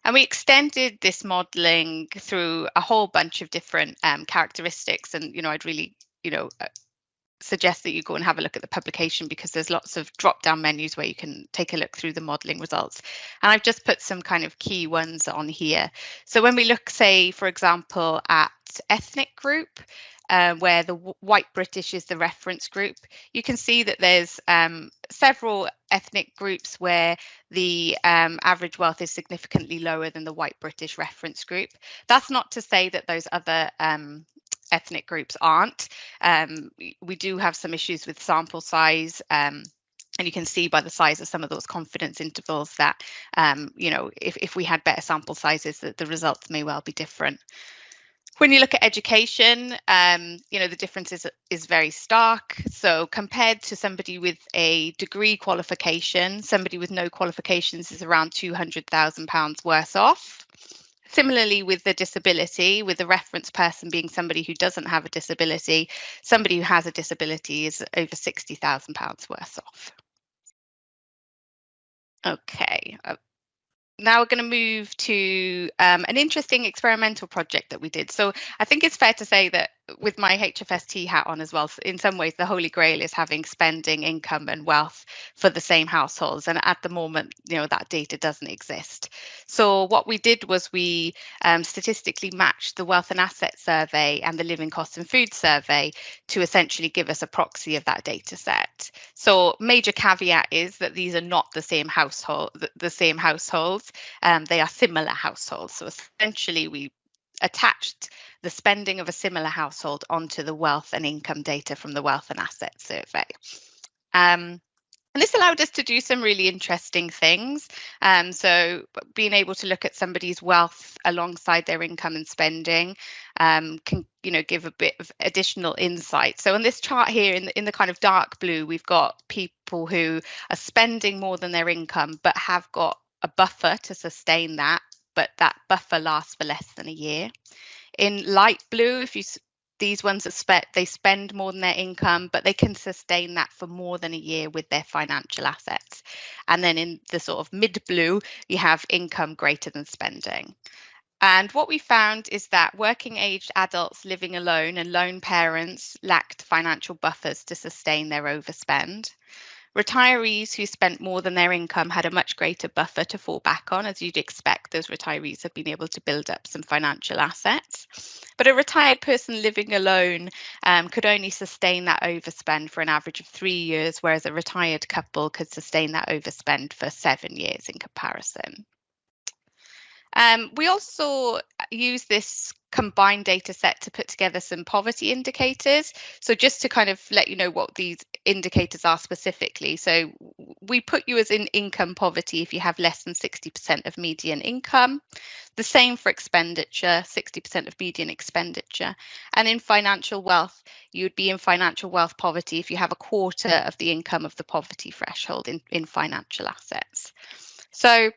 And we extended this modeling through a whole bunch of different um, characteristics. And, you know, I'd really, you know, uh, suggest that you go and have a look at the publication because there's lots of drop down menus where you can take a look through the modeling results. And I've just put some kind of key ones on here. So when we look, say, for example, at ethnic group, uh, where the white British is the reference group, you can see that there's um, several ethnic groups where the um, average wealth is significantly lower than the white British reference group. That's not to say that those other um, ethnic groups aren't. Um, we do have some issues with sample size. Um, and you can see by the size of some of those confidence intervals that, um, you know, if, if we had better sample sizes, that the results may well be different. When you look at education, um, you know, the difference is, is very stark. So compared to somebody with a degree qualification, somebody with no qualifications is around £200,000 worse off. Similarly, with the disability, with the reference person being somebody who doesn't have a disability, somebody who has a disability is over £60,000 worse off. Okay, uh, now we're going to move to um, an interesting experimental project that we did. So I think it's fair to say that with my HFST hat on as well, in some ways the holy grail is having spending, income and wealth for the same households. And at the moment, you know, that data doesn't exist. So what we did was we um, statistically matched the wealth and asset survey and the living costs and food survey to essentially give us a proxy of that data set. So major caveat is that these are not the same household, the, same households. Um, they are similar households. So essentially we attached the spending of a similar household onto the wealth and income data from the wealth and asset survey. Um, and this allowed us to do some really interesting things. Um, so being able to look at somebody's wealth alongside their income and spending um, can, you know, give a bit of additional insight. So on this chart here in the, in the kind of dark blue, we've got people who are spending more than their income, but have got a buffer to sustain that but that buffer lasts for less than a year. In light blue, if you these ones are spent, they spend more than their income, but they can sustain that for more than a year with their financial assets. And then in the sort of mid blue, you have income greater than spending. And what we found is that working aged adults living alone and lone parents lacked financial buffers to sustain their overspend Retirees who spent more than their income had a much greater buffer to fall back on, as you'd expect, those retirees have been able to build up some financial assets. But a retired person living alone um, could only sustain that overspend for an average of three years, whereas a retired couple could sustain that overspend for seven years in comparison. Um, we also use this combined data set to put together some poverty indicators. So just to kind of let you know what these indicators are specifically. So we put you as in income poverty if you have less than 60% of median income. The same for expenditure, 60% of median expenditure. And in financial wealth, you would be in financial wealth poverty if you have a quarter of the income of the poverty threshold in, in financial assets. So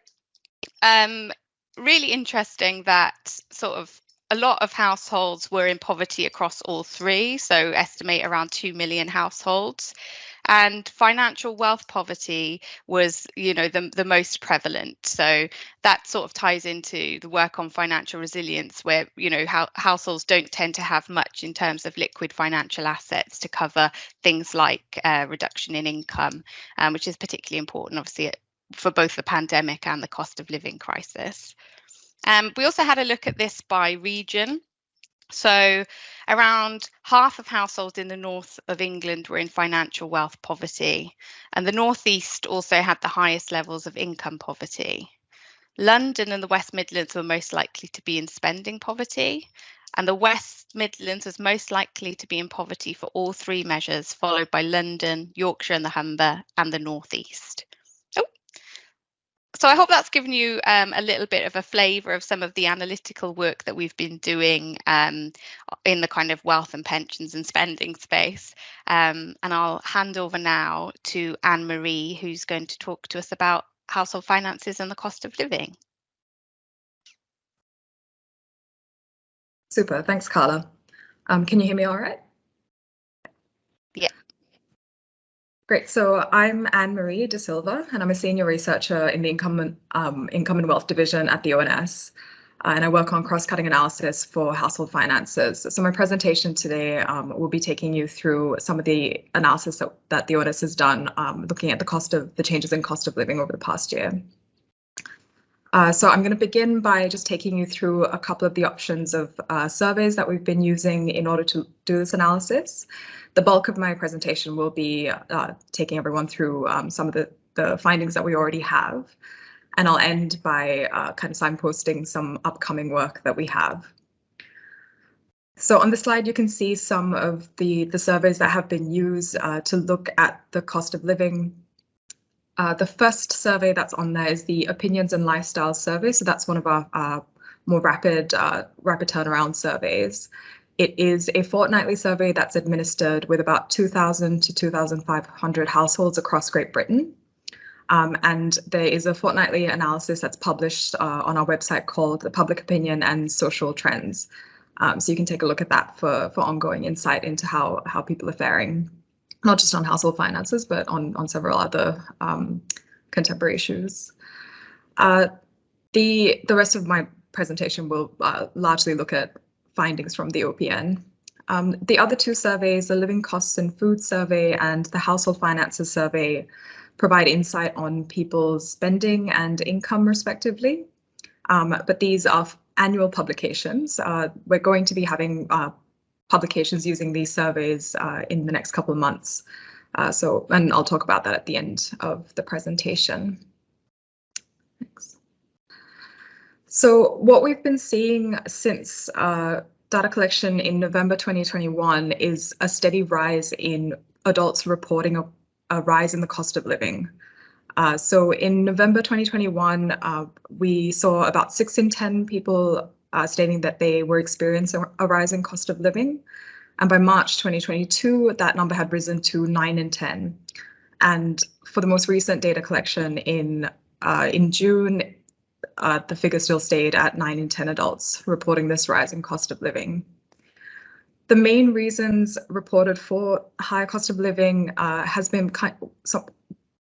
um, really interesting that sort of a lot of households were in poverty across all three, so estimate around 2 million households. And financial wealth poverty was, you know, the, the most prevalent. So that sort of ties into the work on financial resilience, where, you know, how households don't tend to have much in terms of liquid financial assets to cover things like uh, reduction in income, um, which is particularly important, obviously, for both the pandemic and the cost of living crisis. Um, we also had a look at this by region. So around half of households in the north of England were in financial wealth poverty, and the northeast also had the highest levels of income poverty. London and the West Midlands were most likely to be in spending poverty, and the West Midlands was most likely to be in poverty for all three measures, followed by London, Yorkshire and the Humber, and the northeast so I hope that's given you um, a little bit of a flavour of some of the analytical work that we've been doing um, in the kind of wealth and pensions and spending space. Um, and I'll hand over now to Anne Marie, who's going to talk to us about household finances and the cost of living. Super, thanks, Carla. Um, can you hear me all right? Great. So I'm Anne Marie De Silva, and I'm a senior researcher in the Income um, Income and Wealth Division at the ONS. Uh, and I work on cross-cutting analysis for household finances. So my presentation today um, will be taking you through some of the analysis that, that the ONS has done, um, looking at the cost of the changes in cost of living over the past year. Uh, so I'm going to begin by just taking you through a couple of the options of uh, surveys that we've been using in order to do this analysis. The bulk of my presentation will be uh, taking everyone through um, some of the, the findings that we already have. And I'll end by uh, kind of signposting some upcoming work that we have. So on the slide, you can see some of the, the surveys that have been used uh, to look at the cost of living uh, the first survey that's on there is the Opinions and Lifestyle Survey. So that's one of our uh, more rapid, uh, rapid turnaround surveys. It is a fortnightly survey that's administered with about 2,000 to 2,500 households across Great Britain. Um, and there is a fortnightly analysis that's published uh, on our website called The Public Opinion and Social Trends. Um, so you can take a look at that for, for ongoing insight into how, how people are faring not just on household finances, but on, on several other um, contemporary issues. Uh, the, the rest of my presentation will uh, largely look at findings from the OPN. Um, the other two surveys, the Living Costs and Food Survey and the Household Finances Survey, provide insight on people's spending and income respectively. Um, but these are annual publications. Uh, we're going to be having uh, publications using these surveys uh, in the next couple of months. Uh, so, and I'll talk about that at the end of the presentation. Thanks. So what we've been seeing since uh, data collection in November 2021 is a steady rise in adults reporting a, a rise in the cost of living. Uh, so in November 2021, uh, we saw about six in 10 people uh, stating that they were experiencing a rising cost of living. And by March 2022, that number had risen to 9 in 10. And for the most recent data collection in uh, in June, uh, the figure still stayed at 9 in 10 adults reporting this rising cost of living. The main reasons reported for higher cost of living uh, has been quite, so,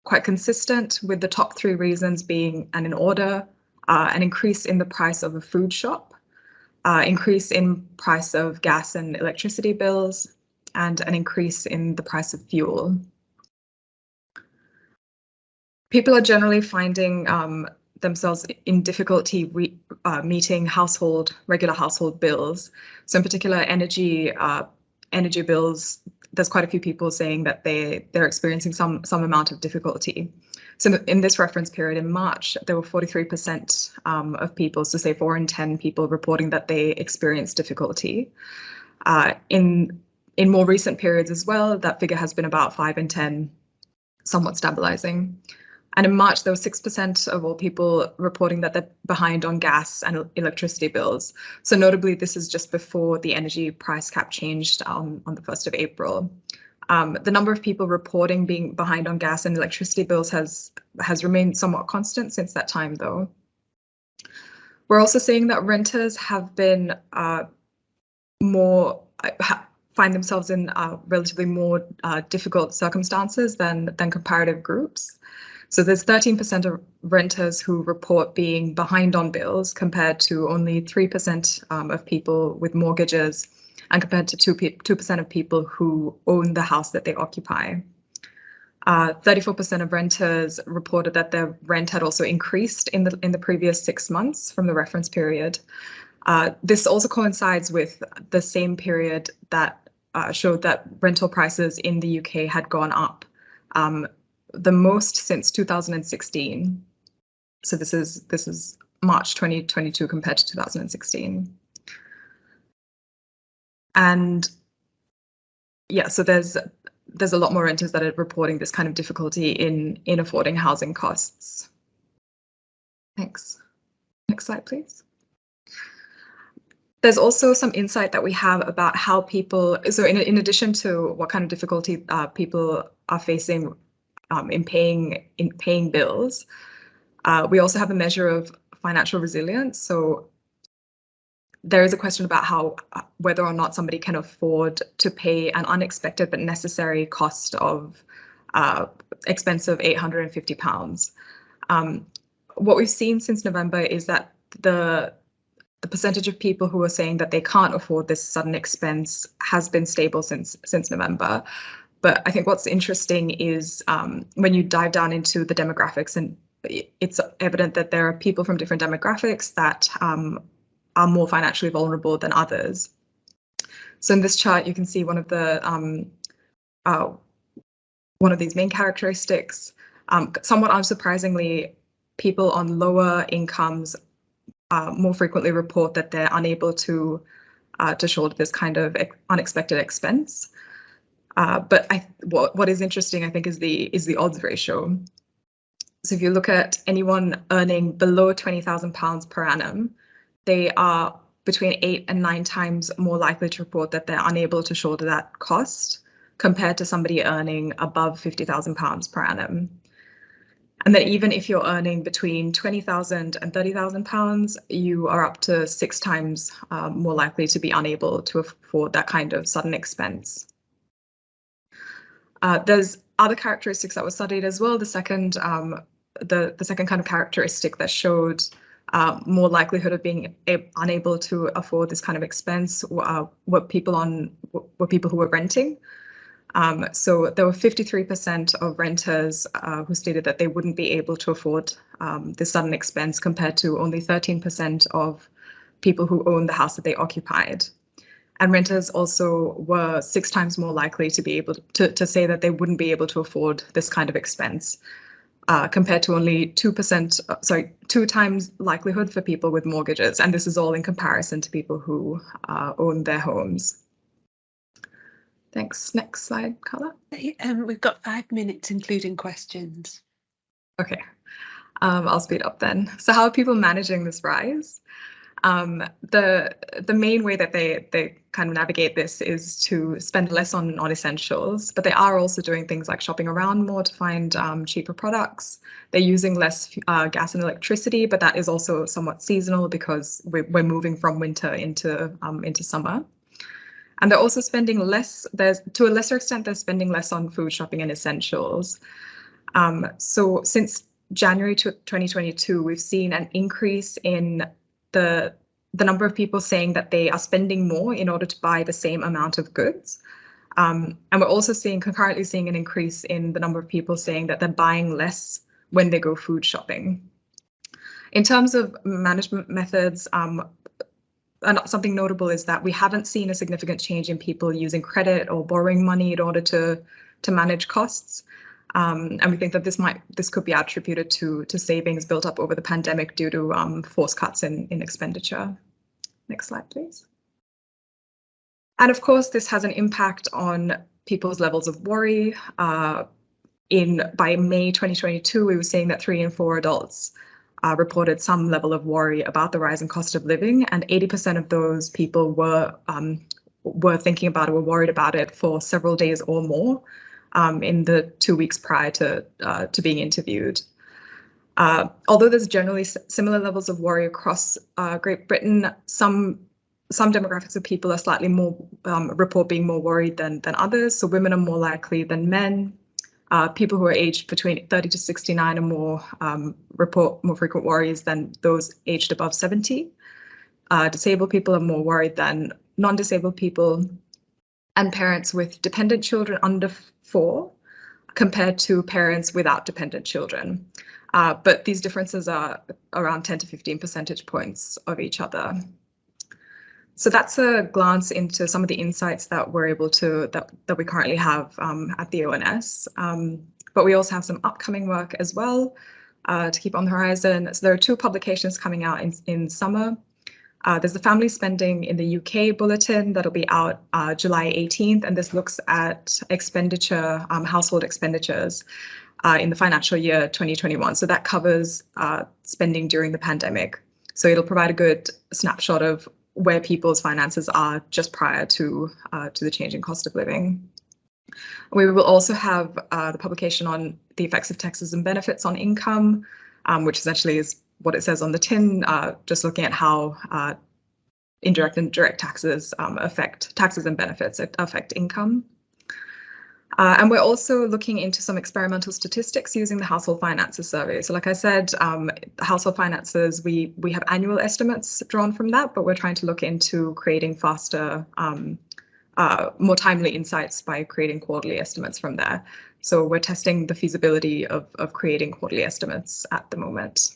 quite consistent with the top three reasons being and in order, uh, an increase in the price of a food shop, uh, increase in price of gas and electricity bills, and an increase in the price of fuel. people are generally finding um, themselves in difficulty uh, meeting household regular household bills. So in particular, energy uh, energy bills. There's quite a few people saying that they they're experiencing some some amount of difficulty. So in this reference period in March, there were 43% um, of people, so say four in 10 people reporting that they experienced difficulty. Uh, in in more recent periods as well, that figure has been about five in 10, somewhat stabilizing. And in March, there was 6% of all people reporting that they're behind on gas and electricity bills. So notably, this is just before the energy price cap changed um, on the 1st of April. Um, the number of people reporting being behind on gas and electricity bills has has remained somewhat constant since that time, though. We're also seeing that renters have been uh, more uh, find themselves in uh, relatively more uh, difficult circumstances than than comparative groups. So there's 13% of renters who report being behind on bills compared to only 3% um, of people with mortgages and compared to 2 percent of people who own the house that they occupy. 34% uh, of renters reported that their rent had also increased in the in the previous six months from the reference period. Uh, this also coincides with the same period that uh, showed that rental prices in the UK had gone up um, the most since 2016. So this is this is March 2022 compared to 2016. And yeah, so there's there's a lot more renters that are reporting this kind of difficulty in in affording housing costs. Thanks. Next slide, please. There's also some insight that we have about how people, so in, in addition to what kind of difficulty uh, people are facing um, in paying in paying bills. Uh, we also have a measure of financial resilience. So there is a question about how uh, whether or not somebody can afford to pay an unexpected but necessary cost of uh, expensive 850 pounds. Um, what we've seen since November is that the the percentage of people who are saying that they can't afford this sudden expense has been stable since since November. But I think what's interesting is um, when you dive down into the demographics, and it's evident that there are people from different demographics that um, are more financially vulnerable than others. So in this chart, you can see one of the um, uh, one of these main characteristics. Um, somewhat unsurprisingly, people on lower incomes uh, more frequently report that they're unable to uh, to shoulder this kind of unexpected expense. Uh, but I, what, what is interesting, I think, is the is the odds ratio. So if you look at anyone earning below £20,000 per annum, they are between eight and nine times more likely to report that they're unable to shoulder that cost compared to somebody earning above £50,000 per annum. And then even if you're earning between 20,000 and 30,000 pounds, you are up to six times um, more likely to be unable to afford that kind of sudden expense. Uh, there's other characteristics that were studied as well. The second, um, the, the second kind of characteristic that showed uh, more likelihood of being unable to afford this kind of expense uh, were people on were people who were renting. Um, so there were 53% of renters uh, who stated that they wouldn't be able to afford um, this sudden expense compared to only 13% of people who own the house that they occupied. And renters also were six times more likely to be able to, to say that they wouldn't be able to afford this kind of expense uh, compared to only 2%, uh, sorry, two times likelihood for people with mortgages. And this is all in comparison to people who uh, own their homes. Thanks. Next slide, Carla. Um, we've got five minutes, including questions. Okay, um, I'll speed up then. So how are people managing this rise? Um, the the main way that they they kind of navigate this is to spend less on on essentials, but they are also doing things like shopping around more to find um, cheaper products. They're using less uh, gas and electricity, but that is also somewhat seasonal because we're, we're moving from winter into um, into summer. And they're also spending less. There's to a lesser extent, they're spending less on food shopping and essentials. Um, so since January 2022, we've seen an increase in the the number of people saying that they are spending more in order to buy the same amount of goods. Um, and we're also seeing concurrently seeing an increase in the number of people saying that they're buying less when they go food shopping. In terms of management methods, um, something notable is that we haven't seen a significant change in people using credit or borrowing money in order to to manage costs. Um, and we think that this might this could be attributed to to savings built up over the pandemic due to um, forced cuts in, in expenditure. Next slide, please. And of course, this has an impact on people's levels of worry. Uh, in by May 2022, we were seeing that three in four adults uh, reported some level of worry about the rising cost of living, and 80% of those people were um, were thinking about it, were worried about it for several days or more um, in the two weeks prior to uh, to being interviewed. Uh, although there's generally similar levels of worry across uh, Great Britain, some some demographics of people are slightly more um, report being more worried than than others. So women are more likely than men. Uh, people who are aged between 30 to 69 are more um, report more frequent worries than those aged above 70. Uh, disabled people are more worried than non-disabled people, and parents with dependent children under four compared to parents without dependent children. Uh, but these differences are around 10 to 15 percentage points of each other. So that's a glance into some of the insights that we're able to that that we currently have um, at the ONS. Um, but we also have some upcoming work as well uh, to keep on the horizon. So there are two publications coming out in in summer. Uh, there's the family spending in the UK bulletin that'll be out uh, July 18th, and this looks at expenditure, um, household expenditures uh, in the financial year 2021. So that covers uh, spending during the pandemic. So it'll provide a good snapshot of where people's finances are just prior to uh, to the changing cost of living. We will also have uh, the publication on the effects of taxes and benefits on income, um, which essentially is what it says on the tin, uh, just looking at how uh, indirect and direct taxes um, affect taxes and benefits affect income. Uh, and we're also looking into some experimental statistics using the household finances survey. So like I said, um, household finances, we, we have annual estimates drawn from that, but we're trying to look into creating faster, um, uh, more timely insights by creating quarterly estimates from there. So we're testing the feasibility of, of creating quarterly estimates at the moment.